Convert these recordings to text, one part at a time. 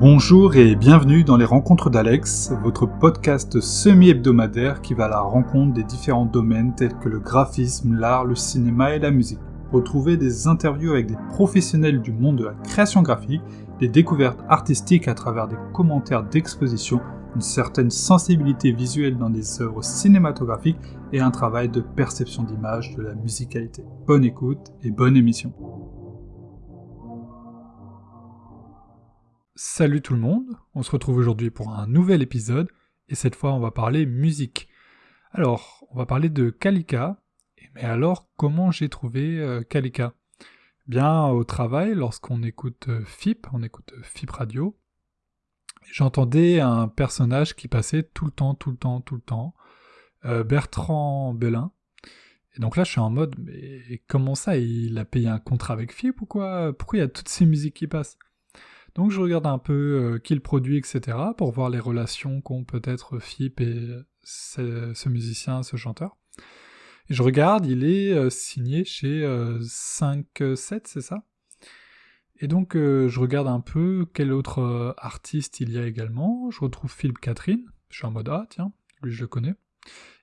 Bonjour et bienvenue dans les Rencontres d'Alex, votre podcast semi-hebdomadaire qui va à la rencontre des différents domaines tels que le graphisme, l'art, le cinéma et la musique. Retrouvez des interviews avec des professionnels du monde de la création graphique, des découvertes artistiques à travers des commentaires d'exposition, une certaine sensibilité visuelle dans des œuvres cinématographiques et un travail de perception d'image de la musicalité. Bonne écoute et bonne émission. Salut tout le monde, on se retrouve aujourd'hui pour un nouvel épisode, et cette fois on va parler musique. Alors, on va parler de Kalika, mais alors comment j'ai trouvé euh, Kalika? Bien au travail, lorsqu'on écoute euh, FIP, on écoute euh, FIP Radio, j'entendais un personnage qui passait tout le temps, tout le temps, tout le temps, Bertrand Belin. Et donc là, je suis en mode, mais comment ça Il a payé un contrat avec FIP ou quoi? Pourquoi il y a toutes ces musiques qui passent? Donc je regarde un peu euh, qui le produit, etc., pour voir les relations qu'ont peut-être Fip et ce, musicien, ce chanteur. Et je regarde, il est euh, signé chez 5-7, euh, c'est ça? Et donc je regarde un peu quel autre artiste il y a également. Je retrouve Philippe Catherine, je suis en mode ah tiens, lui je le connais.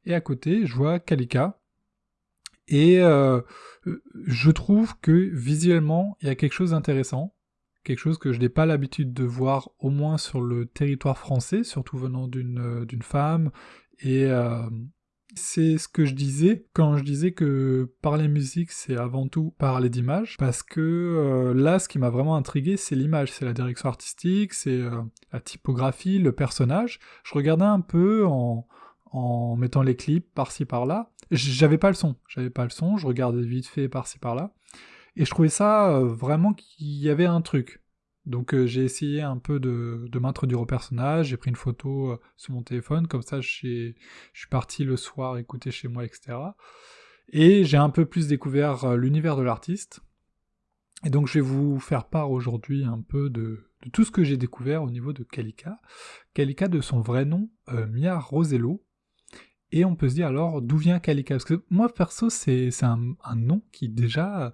Et à côté, je vois Kalika. Et je trouve que visuellement, il y a quelque chose d'intéressant quelque chose que je n'ai pas l'habitude de voir au moins sur le territoire français, surtout venant d'une euh, femme. Et euh, c'est ce que je disais quand je disais que parler musique, c'est avant tout parler d'image, parce que euh, là, ce qui m'a vraiment intrigué, c'est l'image, c'est la direction artistique, c'est la typographie, le personnage. Je regardais un peu en, en mettant les clips par-ci par-là. J'avais pas le son, j'avais pas le son, je regardais vite fait par-ci par-là. Et je trouvais ça euh, vraiment qu'il y avait un truc. Donc euh, j'ai essayé un peu de, m'introduire au personnage, j'ai pris une photo euh, sur mon téléphone, comme ça je suis parti le soir écouter chez moi, etc. Et j'ai un peu plus découvert l'univers de l'artiste. Et donc je vais vous faire part aujourd'hui un peu de, tout ce que j'ai découvert au niveau de Kalika. Kalika de son vrai nom, Mia Rosello. Et on peut se dire alors d'où vient Kalika? Parce que moi perso c'est un, un, nom qui déjà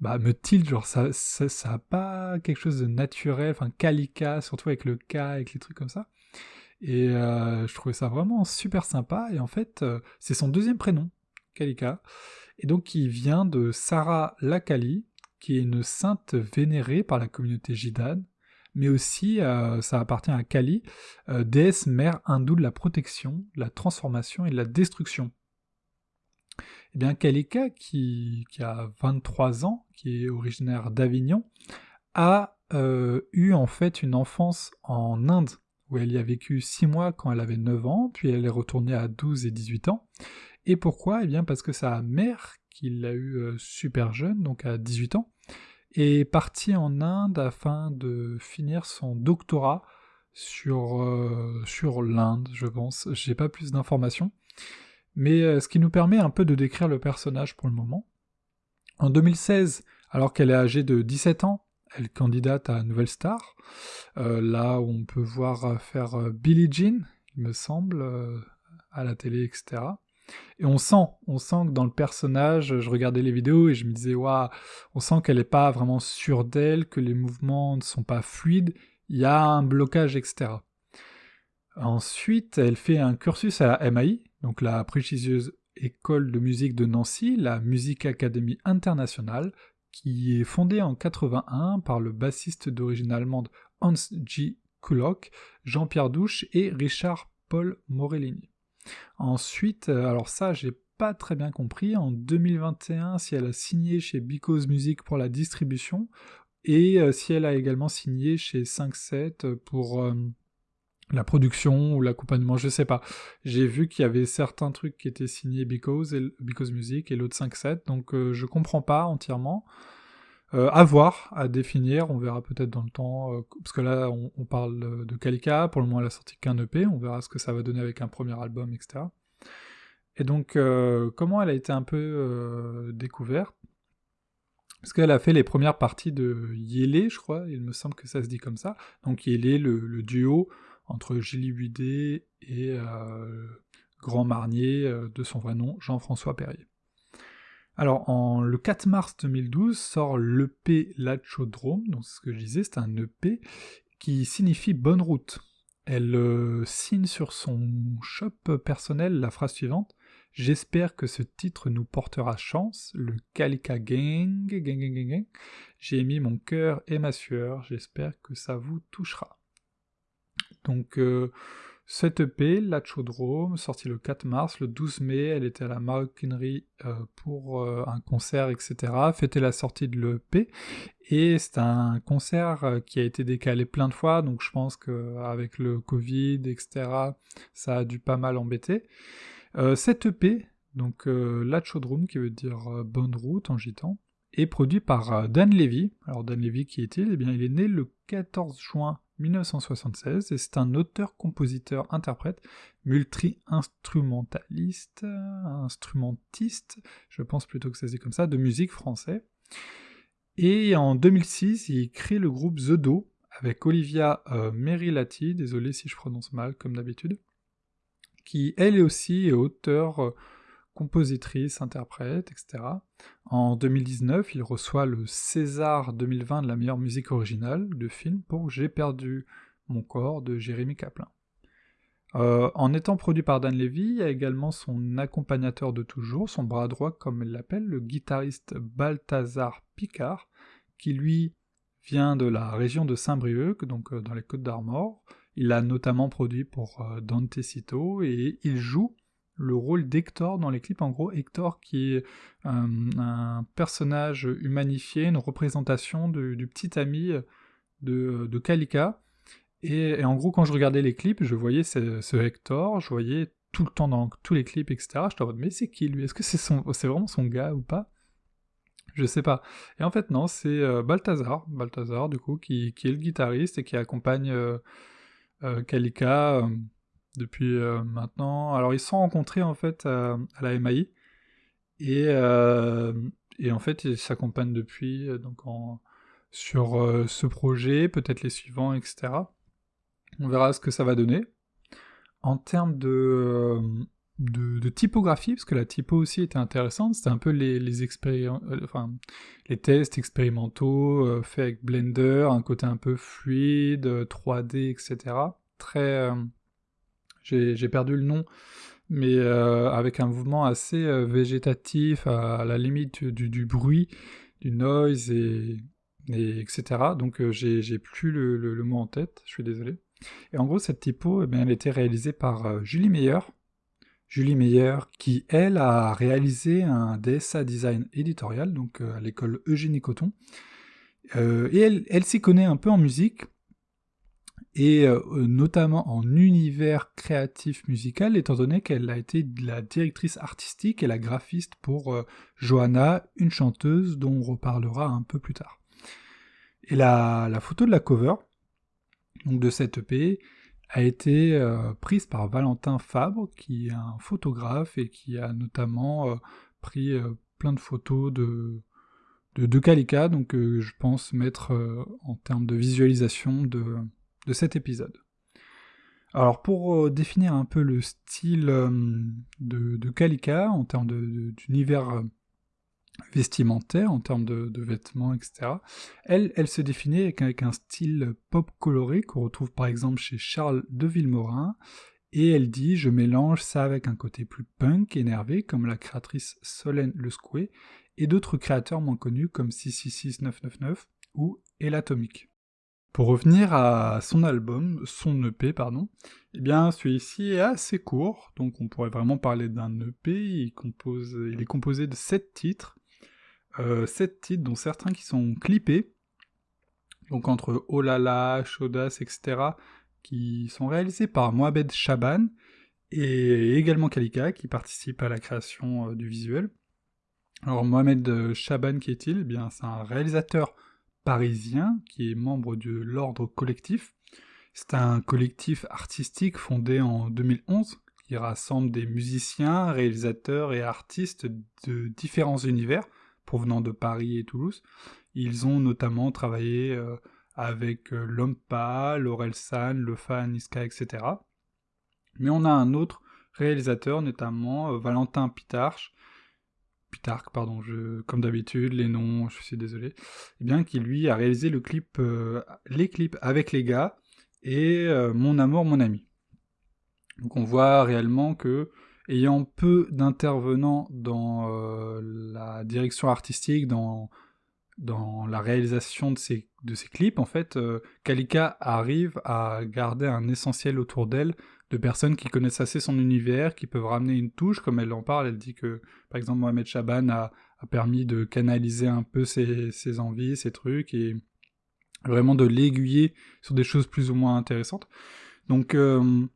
bah, me tilt, genre ça, ça, pas quelque chose de naturel, enfin Kalika, surtout avec le K, avec les trucs comme ça. Et euh, je trouvais ça vraiment super sympa, et en fait, euh, c'est son deuxième prénom, Kalika, et donc qui vient de Sarah Lakali, qui est une sainte vénérée par la communauté gitane, mais aussi euh, ça appartient à Kali, déesse mère hindoue de la protection, de la transformation et de la destruction. Eh bien, Kalika, qui, a 23 ans, qui est originaire d'Avignon, a euh, eu en fait une enfance en Inde, où elle y a vécu 6 mois quand elle avait 9 ans, puis elle est retournée à 12 et 18 ans. Et pourquoi? Eh bien parce que sa mère, qui l'a eu euh, super jeune, donc à 18 ans, est partie en Inde afin de finir son doctorat sur, euh, sur l'Inde, je pense. J'ai pas plus d'informations mais euh, ce qui nous permet un peu de décrire le personnage pour le moment. En 2016, alors qu'elle est âgée de 17 ans, elle candidate à Nouvelle Star, euh, là où on peut voir euh, faire Billie Jean, il me semble, à la télé, etc. Et on sent, on sent que dans le personnage, je regardais les vidéos et je me disais, waouh, on sent qu'elle n'est pas vraiment sûre d'elle, que les mouvements ne sont pas fluides, il y a un blocage, etc. Ensuite, elle fait un cursus à la MAI, donc la prestigieuse école de musique de Nancy, la Music Academy Internationale, qui est fondée en 81 par le bassiste d'origine allemande Hans G. Kulock, Jean-Pierre Douche et Richard Paul Morellini. Ensuite, euh, alors ça, j'ai pas très bien compris, en 2021, si elle a signé chez Because Music pour la distribution, et euh, si elle a également signé chez 5-7 pour euh, la production ou l'accompagnement, je sais pas. J'ai vu qu'il y avait certains trucs qui étaient signés Because, et, Because Music et l'autre 5.7, donc euh, je comprends pas entièrement. Euh, à voir, à définir, on verra peut-être dans le temps, euh, parce que là on, parle de Kalika, pour le moment elle a sorti qu'un EP, on verra ce que ça va donner avec un premier album, etc. Et donc comment elle a été un peu découverte? Parce qu'elle a fait les premières parties de Yélé, je crois, il me semble que ça se dit comme ça. Donc Yélé, le duo entre Gilles Budet et euh, Grand Marnier, euh, de son vrai nom, Jean-François Perrier. Alors, en, le 4 mars 2012 sort l'EP Lachodrome, donc c'est ce que je disais, c'est un EP, qui signifie bonne route. Elle euh, signe sur son shop personnel la phrase suivante J'espère que ce titre nous portera chance, le Gang, gang, gang, gang, gang. J'ai mis mon cœur et ma sueur, j'espère que ça vous touchera. Donc, euh, cette EP, La Chaudrome, sortie le 4 mars, le 12 mai, elle était à la maroquinerie euh, pour euh, un concert, etc. Fêter la sortie de l'EP. Et c'est un concert qui a été décalé plein de fois, donc je pense qu'avec le Covid, etc., ça a dû pas mal embêter. cette EP, donc La Chaudrome, qui veut dire bonne route en gitan, est produit par Dan Levy. Alors Dan Levy, qui est-il? Eh bien, il est né le 14 juin 1976 et c'est un auteur, compositeur, interprète, multi-instrumentaliste, instrumentiste, je pense plutôt que ça se dit comme ça, de musique français. Et en 2006, il crée le groupe The Do avec Olivia euh, Merilati, désolé si je prononce mal comme d'habitude, qui elle aussi est auteur euh, compositrice, interprète, etc. En 2019, il reçoit le César 2020 de la meilleure musique originale de film pour J'ai perdu mon corps de Jérémy Kaplan. Euh, en étant produit par Dan Levy, il y a également son accompagnateur de toujours, son bras droit comme il l'appelle, le guitariste Balthazar Picard, qui lui vient de la région de Saint-Brieuc, donc euh, dans les Côtes d'Armor. Il a notamment produit pour euh, Dante Cito et il joue le rôle d'Hector dans les clips. En gros, Hector qui est un, personnage humanifié, une représentation du petit ami de, de Kalika. Et, en gros, quand je regardais les clips, je voyais ce, Hector, je voyais tout le temps dans tous les clips, etc. Je me mais c'est qui lui? Est-ce que c'est vraiment son gars ou pas? Je sais pas. Et en fait, non, c'est euh, Balthazar, Balthazar, du coup, qui, est le guitariste et qui accompagne euh, euh, Kalika depuis euh, maintenant. Alors ils se sont rencontrés en fait à, la MAI et, euh, et en fait ils s'accompagnent depuis euh, donc sur ce projet, peut-être les suivants, etc. On verra ce que ça va donner. En termes de, de, typographie, parce que la typo aussi était intéressante, c'était un peu les, les, enfin, les tests expérimentaux faits avec Blender, un côté un peu fluide, 3D, etc. Très, j'ai perdu le nom, mais euh, avec un mouvement assez euh, végétatif, à, la limite du, bruit, du noise, et, etc. Donc euh, j'ai plus le, mot en tête, je suis désolé. Et en gros, cette typo, eh elle a été réalisée par Julie Meyer. Julie Meyer, qui, elle, a réalisé un DSA design éditorial, donc à l'école Eugénie Coton. et elle, elle s'y connaît un peu en musique, et euh, notamment en univers créatif musical, étant donné qu'elle a été la directrice artistique et la graphiste pour euh, Johanna, une chanteuse dont on reparlera un peu plus tard. Et la, photo de la cover, donc de cette EP, a été euh, prise par Valentin Fabre, qui est un photographe et qui a notamment pris plein de photos de, de, de Kalika, donc je pense mettre en termes de visualisation de de cet épisode. Alors pour euh, définir un peu le style euh, de, de, Kalika en termes d'univers euh, vestimentaire, en termes de, vêtements, etc., elle, se définit avec, un style pop coloré qu'on retrouve par exemple chez Charles de Villemorin, et elle dit « Je mélange ça avec un côté plus punk, énervé, comme la créatrice Solène Le et d'autres créateurs moins connus comme 666999 ou Elatomic. Pour revenir à son album, son EP, pardon, eh bien celui-ci est assez court, donc on pourrait vraiment parler d'un EP, il, est composé de 7 titres, euh, 7 titres dont certains qui sont clippés, donc entre Oh Chaudas, etc., qui sont réalisés par Mohamed Chaban, et également Kalika, qui participe à la création euh, du visuel. Alors Mohamed Chaban, qui est-il? Eh bien c'est un réalisateur parisien qui est membre de l'Ordre Collectif. C'est un collectif artistique fondé en 2011 qui rassemble des musiciens, réalisateurs et artistes de différents univers provenant de Paris et Toulouse. Ils ont notamment travaillé euh, avec euh, Lompa, Laurel San, Lefa, Niska, etc. Mais on a un autre réalisateur, notamment euh, Valentin Pitarch, Plutarque, pardon, comme d'habitude, les noms, je suis désolé, eh bien, qui lui a réalisé clip, les clips avec les gars, et Mon amour, mon ami. Donc on voit réellement que, ayant peu d'intervenants dans la direction artistique, dans la réalisation de ces, clips, en fait, euh, Kalika arrive à garder un essentiel autour d'elle de personnes qui connaissent assez son univers, qui peuvent ramener une touche, comme elle en parle, elle dit que, par exemple, Mohamed Chaban a, permis de canaliser un peu ses, envies, ses trucs, et vraiment de l'aiguiller sur des choses plus ou moins intéressantes. Donc, euh,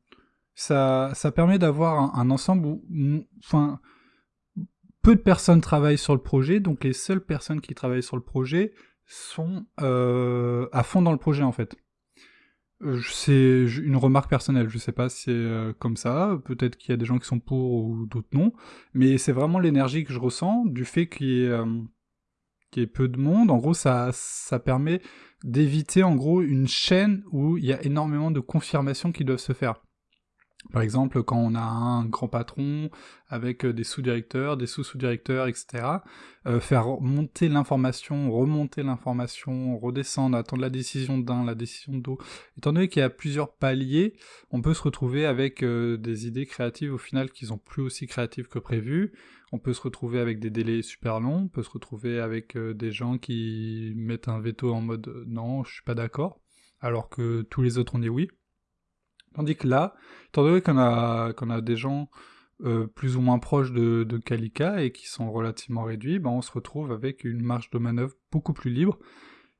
ça, permet d'avoir un, un, ensemble où, enfin, peu de personnes travaillent sur le projet, donc les seules personnes qui travaillent sur le projet sont euh, à fond dans le projet en fait. Euh, c'est une remarque personnelle, je sais pas si c'est euh, comme ça, peut-être qu'il y a des gens qui sont pour ou d'autres non, mais c'est vraiment l'énergie que je ressens du fait qu'il y, ait peu de monde. En gros, ça, ça permet d'éviter en gros une chaîne où il y a énormément de confirmations qui doivent se faire. Par exemple, quand on a un grand patron avec euh, des sous-directeurs, des sous-sous-directeurs, etc., euh, faire monter l'information, remonter l'information, redescendre, attendre la décision d'un, la décision d'autre. Étant donné qu'il y a plusieurs paliers, on peut se retrouver avec euh, des idées créatives au final qui sont plus aussi créatives que prévu. On peut se retrouver avec des délais super longs, on peut se retrouver avec des gens qui mettent un veto en mode non, je suis pas d'accord, alors que tous les autres ont dit oui. Tandis que là, étant donné qu'on a, a des gens euh, plus ou moins proches de, de Kalika et qui sont relativement réduits, ben on se retrouve avec une marge de manœuvre beaucoup plus libre.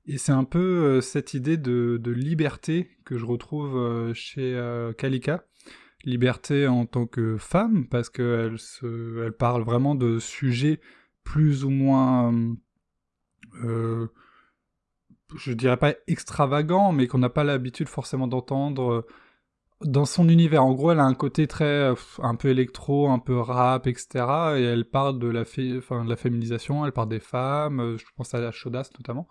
Et c'est un peu euh, cette idée de, liberté que je retrouve euh, chez Kalika. Liberté en tant que femme, parce qu'elle elle parle vraiment de sujets plus ou moins, je dirais pas extravagants, mais qu'on n'a pas l'habitude forcément d'entendre dans son univers, en gros, elle a un côté très euh, un peu électro, un peu rap, etc. Et elle parle de la, enfin, de la féminisation, elle parle des femmes, euh, je pense à la chaudasse notamment.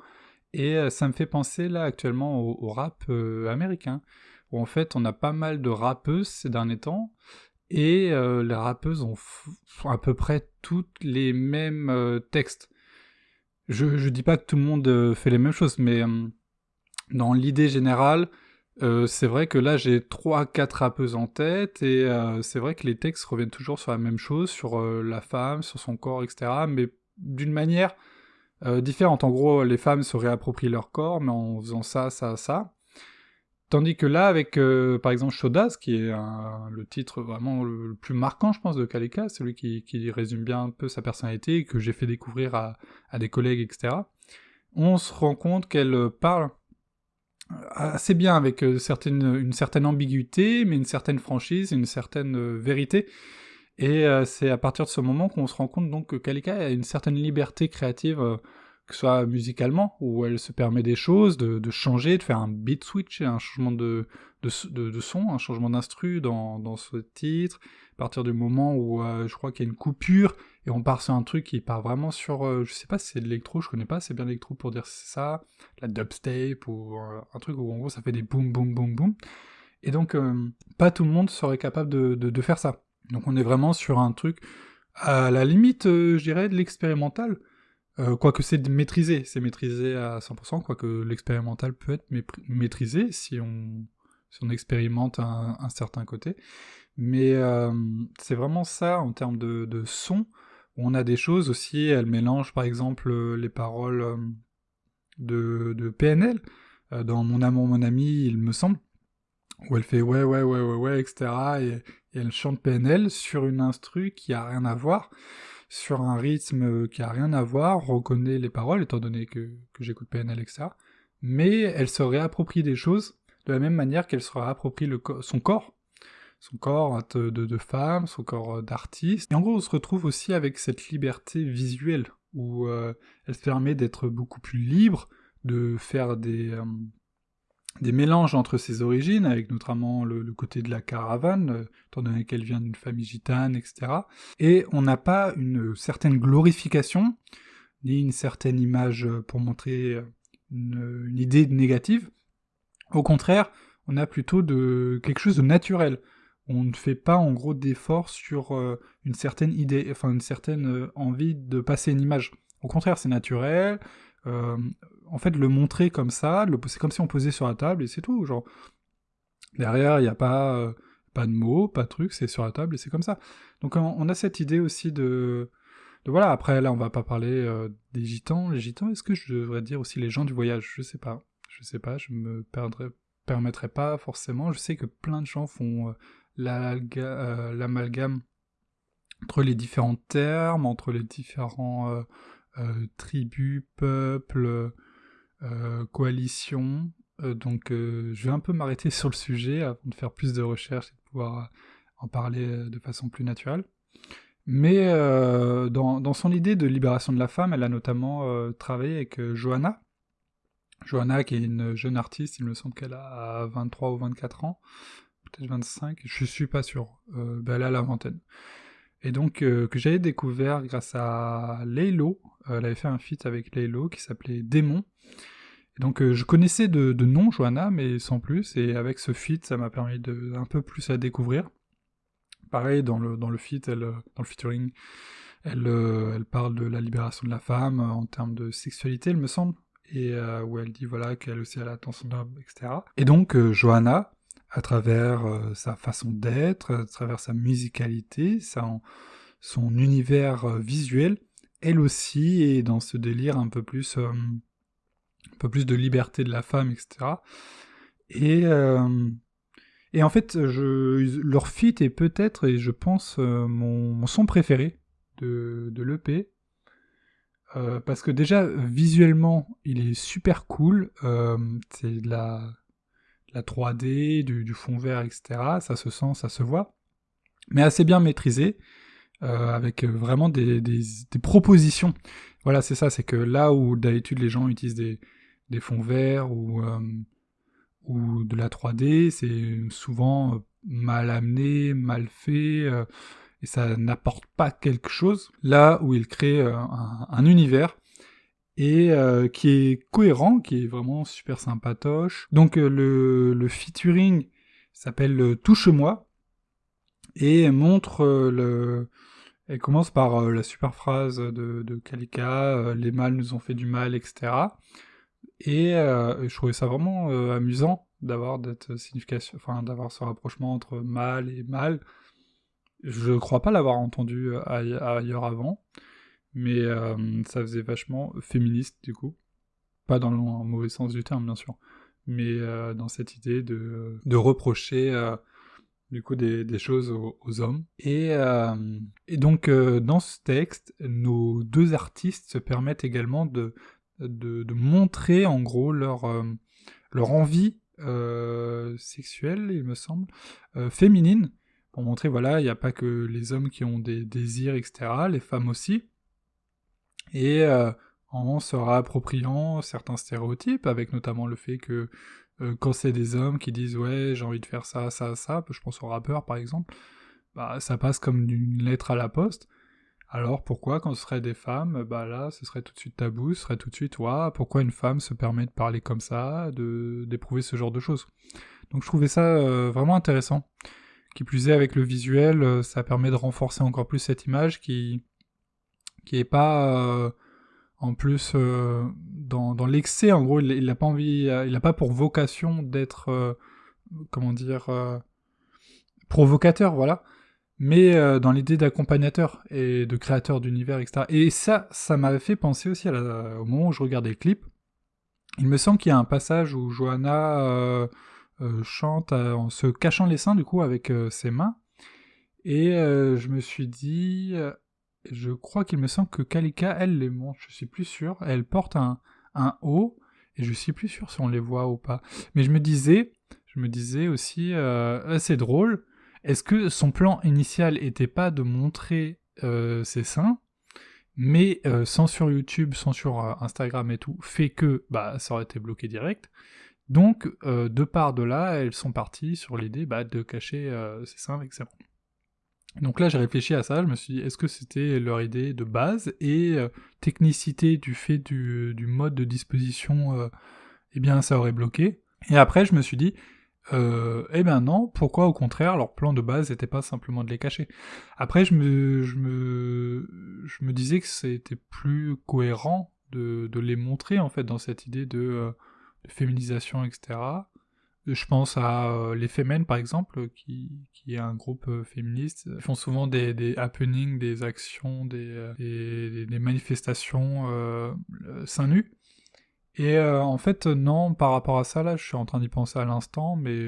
Et euh, ça me fait penser là actuellement au, rap américain, où en fait on a pas mal de rappeuses ces derniers temps, et les rappeuses ont à peu près toutes les mêmes textes. Je, je dis pas que tout le monde fait les mêmes choses, mais dans l'idée générale, euh, c'est vrai que là j'ai 3-4 rappeuses en tête et euh, c'est vrai que les textes reviennent toujours sur la même chose, sur euh, la femme, sur son corps, etc. Mais d'une manière différente. En gros, les femmes se réapproprient leur corps, mais en faisant ça, ça, ça. Tandis que là, avec par exemple Shodas, qui est le titre vraiment le, plus marquant, je pense, de Kalika, celui qui, qui, résume bien un peu sa personnalité que j'ai fait découvrir à, à des collègues, etc., on se rend compte qu'elle parle assez bien avec euh, une certaine ambiguïté, mais une certaine franchise, une certaine euh, vérité. Et euh, c'est à partir de ce moment qu'on se rend compte donc que Kalika a une certaine liberté créative, que ce soit musicalement, où elle se permet des choses, de, changer, de faire un beat switch, un changement de, son, un changement d'instru dans, ce titre, à partir du moment où je crois qu'il y a une coupure, et on part sur un truc qui part vraiment sur, euh, je sais pas si c'est de l'électro, je connais pas c'est bien l'électro pour dire ça, la dubstep ou euh, un truc où en gros ça fait des boum boum boum boum. Et donc euh, pas tout le monde serait capable de, faire ça. Donc on est vraiment sur un truc à la limite, je dirais, de l'expérimental. Quoique c'est maîtrisé, c'est maîtrisé à 100%, quoique l'expérimental peut être maîtrisé si on, si on expérimente un, certain côté. Mais c'est vraiment ça en termes de, de son on a des choses aussi, elle mélange par exemple euh, les paroles euh, de, PNL, euh, dans Mon amour, mon ami, il me semble, où elle fait ouais, ouais, ouais, ouais, ouais, etc. Et, elle chante PNL sur une instru qui a rien à voir, sur un rythme qui a rien à voir, reconnaît les paroles, étant donné que, j'écoute PNL, etc. Mais elle se réapproprie des choses de la même manière qu'elle se réapproprie son corps, son corps de, de, femme, son corps euh, d'artiste. Et en gros, on se retrouve aussi avec cette liberté visuelle, où euh, elle se permet d'être beaucoup plus libre, de faire des, euh, des mélanges entre ses origines, avec notamment le, côté de la caravane, étant donné qu'elle vient d'une famille gitane, etc. Et on n'a pas une certaine glorification, ni une certaine image pour montrer une, une idée négative. Au contraire, on a plutôt de quelque chose de naturel on ne fait pas en gros d'efforts sur une certaine idée, enfin une certaine envie de passer une image. Au contraire, c'est naturel. En fait, le montrer comme ça, c'est comme si on posait sur la table et c'est tout. Genre, derrière, il n'y a pas, pas de mots, pas de trucs, c'est sur la table et c'est comme ça. Donc on, a cette idée aussi de, voilà. Après, là, on va pas parler des gitans. Les gitans, est-ce que je devrais dire aussi les gens du voyage? Je sais pas. Je sais pas. Je me perdrais, permettrais pas forcément. Je sais que plein de gens font euh, l'amalgame entre les différents termes, entre les différents euh, euh, peuples, coalitions. donc je vais un peu m'arrêter sur le sujet avant de faire plus de recherches et de pouvoir en parler de façon plus naturelle. Mais dans, dans, son idée de libération de la femme, elle a notamment travaillé avec Johanna. Johanna, qui est une jeune artiste, il me semble qu'elle a 23 ou 24 ans, peut-être 25, je suis pas sûr. Euh, ben, elle a la vingtaine. Et donc, euh, que j'avais découvert grâce à Laylo. Euh, elle avait fait un feat avec Laylo qui s'appelait Démon. Et donc, je connaissais de, nom Johanna, mais sans plus. Et avec ce feat, ça m'a permis de un peu plus à découvrir. Pareil, dans le, dans le feat, elle, dans le featuring, elle, elle parle de la libération de la femme en termes de sexualité, il me semble. Et où elle dit voilà qu'elle aussi a l'attention d'homme, etc. Et donc, Johanna, à travers euh, sa façon d'être, à travers sa musicalité, son univers euh, visuel, elle aussi est dans ce délire un peu plus, euh, un peu plus de liberté de la femme, etc. Et, en fait, je, leur est peut-être, et je pense, mon, son préféré de, de l'EP. parce que déjà, visuellement, il est super cool. c'est de la la 3D, du, fond vert, etc. Ça se sent, ça se voit, mais assez bien maîtrisé, euh, avec euh, vraiment des, propositions. Voilà, c'est ça, c'est que là où d'habitude les gens utilisent des, fonds verts ou, euh, ou de la 3D, c'est souvent mal amené, mal fait, et ça n'apporte pas quelque chose. Là où il crée un univers et euh, qui est cohérent, qui est vraiment super sympatoche. Donc euh, le, le, featuring s'appelle euh, Touche-moi et montre le... Elle commence par la super phrase de, Kalika, les mâles nous ont fait du mal, etc. Et je trouvais ça vraiment amusant d'avoir signification, enfin d'avoir ce rapprochement entre mâle et mâle. Je crois pas l'avoir entendu ailleurs avant mais euh, ça faisait vachement féministe du coup. Pas dans le mauvais sens du terme, bien sûr, mais euh, dans cette idée de, de reprocher euh, du coup des, choses aux, hommes. Et, et donc dans ce texte, nos deux artistes se permettent également de, de, de montrer en gros leur, leur envie sexuelle, il me semble, féminine, pour montrer voilà, il n'y a pas que les hommes qui ont des désirs, etc., les femmes aussi et euh, en se réappropriant certains stéréotypes, avec notamment le fait que euh, quand c'est des hommes qui disent ouais j'ai envie de faire ça, ça, ça, je pense aux rappeurs par exemple, bah ça passe comme une lettre à la poste. Alors pourquoi quand ce serait des femmes, bah là ce serait tout de suite tabou, ce serait tout de suite ouais, pourquoi une femme se permet de parler comme ça, de d'éprouver ce genre de choses? Donc je trouvais ça euh, vraiment intéressant. Qui plus est avec le visuel, ça permet de renforcer encore plus cette image qui qui est pas euh, en plus euh, dans, l'excès. En gros, il n'a pas envie, il n'a pas pour vocation d'être, euh, comment dire, provocateur, voilà. Mais dans l'idée d'accompagnateur et de créateur d'univers, etc. Et ça, ça m'avait fait penser aussi au moment où je regardais le clip. Il me semble qu'il y a un passage où Johanna chante en se cachant les seins, du coup, avec ses mains. Et je me suis dit, je crois qu'il me semble que Kalika, elle les montre, je suis plus sûr. Elle porte un, un haut, et je suis plus sûr si on les voit ou pas. Mais je me disais, je me disais aussi, euh, c'est drôle, est-ce que son plan initial était pas de montrer euh, ses seins, mais euh, sans sur YouTube, sans sur Instagram et tout, fait que bah, ça aurait été bloqué direct. Donc, de part de là, elles sont parties sur l'idée bah, de cacher ses seins avec ses mains. Donc là, j'ai réfléchi à ça, je me suis dit, est-ce que c'était leur idée de base et euh, technicité du fait du, mode de disposition, euh, eh bien, ça aurait bloqué. Et après, je me suis dit, euh, eh ben non, pourquoi au contraire leur plan de base n'était pas simplement de les cacher? Après je me, disais que c'était plus cohérent de, les montrer en fait dans cette idée de féminisation, etc. Je pense à euh, les par exemple, qui, est un groupe euh, féministe. Ils font souvent des, happenings, des actions, des, euh, manifestations euh, seins nus. Et en fait, non, par rapport à ça, là, je suis en train d'y penser à l'instant, mais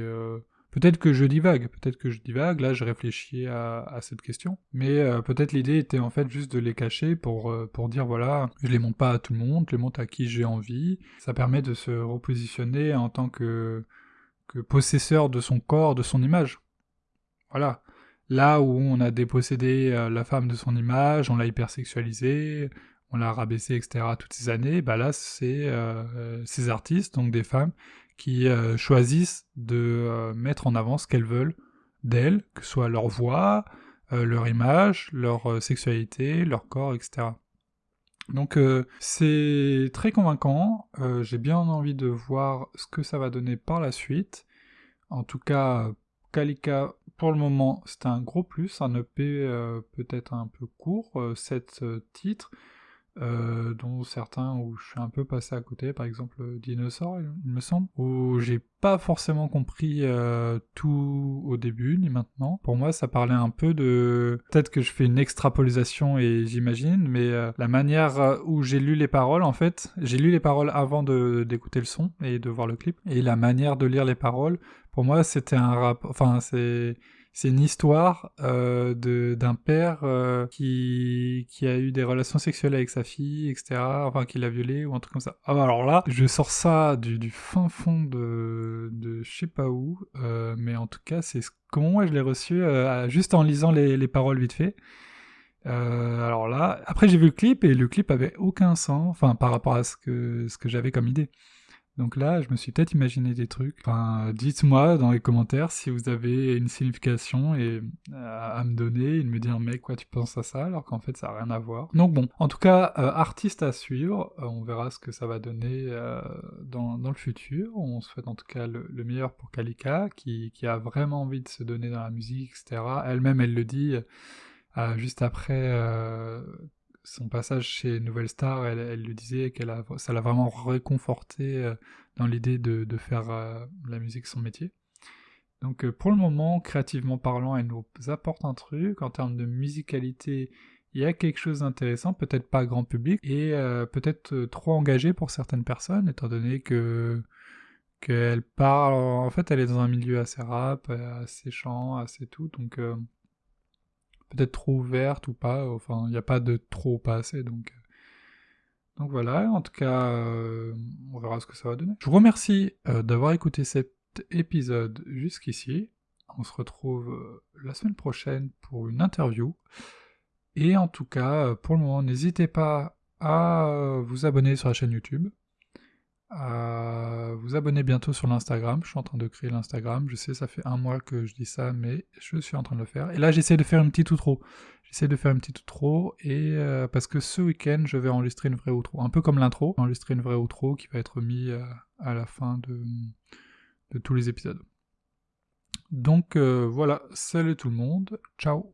peut-être que je divague, peut-être que je divague, là, je réfléchis à, cette question. Mais peut-être l'idée était en fait juste de les cacher pour, pour dire, voilà, je les montre pas à tout le monde, je les montre à qui j'ai envie. Ça permet de se repositionner en tant que, possesseur de son corps, de son image. Voilà. Là où on a dépossédé euh, la femme de son image, on l'a hypersexualisée, on l'a rabaissé, etc. toutes ces années, bah là, c'est euh, ces artistes, donc des femmes, qui euh, choisissent de euh, mettre en avant ce qu'elles veulent d'elles, que ce soit leur voix, euh, leur image, leur euh, sexualité, leur corps, etc. Donc c'est très convaincant, j'ai bien envie de voir ce que ça va donner par la suite. En tout cas, Kalika, pour le moment, c'était un gros plus, un EP peut-être un peu court, 7 titres, euh, dont certains où je suis un peu passé à côté, par exemple Dinosaur, il me semble, où j'ai pas forcément compris euh, tout au début ni maintenant. Pour moi, ça parlait un peu de... Peut-être que je fais une extrapolisation et j'imagine, mais euh, la manière où j'ai lu les paroles, en fait, j'ai lu les paroles avant d'écouter le son et de voir le clip, et la manière de lire les paroles, pour moi, c'était un rap... Enfin, c'est c'est une histoire euh, d'un père euh, qui, qui a eu des relations sexuelles avec sa fille, etc. Enfin, qui l'a violée ou un truc comme ça. Ah, bah, alors là, je sors ça du, du fin fond de, de je sais pas où, euh, mais en tout cas, c'est comment moi je l'ai reçu juste en lisant les, les paroles vite fait. Alors là, après j'ai vu le clip et le clip avait aucun sens, enfin par rapport à ce que, ce que j'avais comme idée. Donc là, je me suis peut-être imaginé des trucs. Enfin, dites-moi dans les commentaires si vous avez une signification et euh, à me donner et de me dire mec quoi tu penses à ça alors qu'en fait ça a rien à voir. Donc bon, en tout cas euh, artiste à suivre. Euh, on verra ce que ça va donner dans, dans, le futur. On souhaite en tout cas le, le meilleur pour Kalika qui, qui, a vraiment envie de se donner dans la musique, etc. Elle-même elle le dit juste après son passage chez Nouvelle Star, elle, lui disait qu'elle ça l'a vraiment réconforté euh, dans l'idée de, de, faire euh, la musique son métier. Donc euh, pour le moment, créativement parlant, elle nous apporte un truc. En termes de musicalité, il y a quelque chose d'intéressant, peut-être pas grand public, et peut-être trop engagé pour certaines personnes, étant donné que qu'elle parle, en fait elle est dans un milieu assez rap, assez chant, assez tout, donc peut-être trop ouverte ou pas, enfin il n'y a pas de trop pas assez donc euh, donc voilà, en tout cas euh, on verra ce que ça va donner. Je vous remercie euh, d'avoir écouté cet épisode jusqu'ici. On se retrouve la semaine prochaine pour une interview. Et en tout cas, pour le moment, n'hésitez pas à vous abonner sur la chaîne YouTube à vous abonner bientôt sur l'Instagram. Je suis en train de créer l'Instagram. Je sais, ça fait un mois que je dis ça, mais je suis en train de le faire. Et là, j'essaie de faire une petite outro. J'essaie de faire une petite outro et euh, parce que ce week-end, je vais enregistrer une vraie outro, un peu comme l'intro, enregistrer une vraie outro qui va être mise à, euh, à, la fin de, tous les épisodes. Donc euh, voilà, salut tout le monde, ciao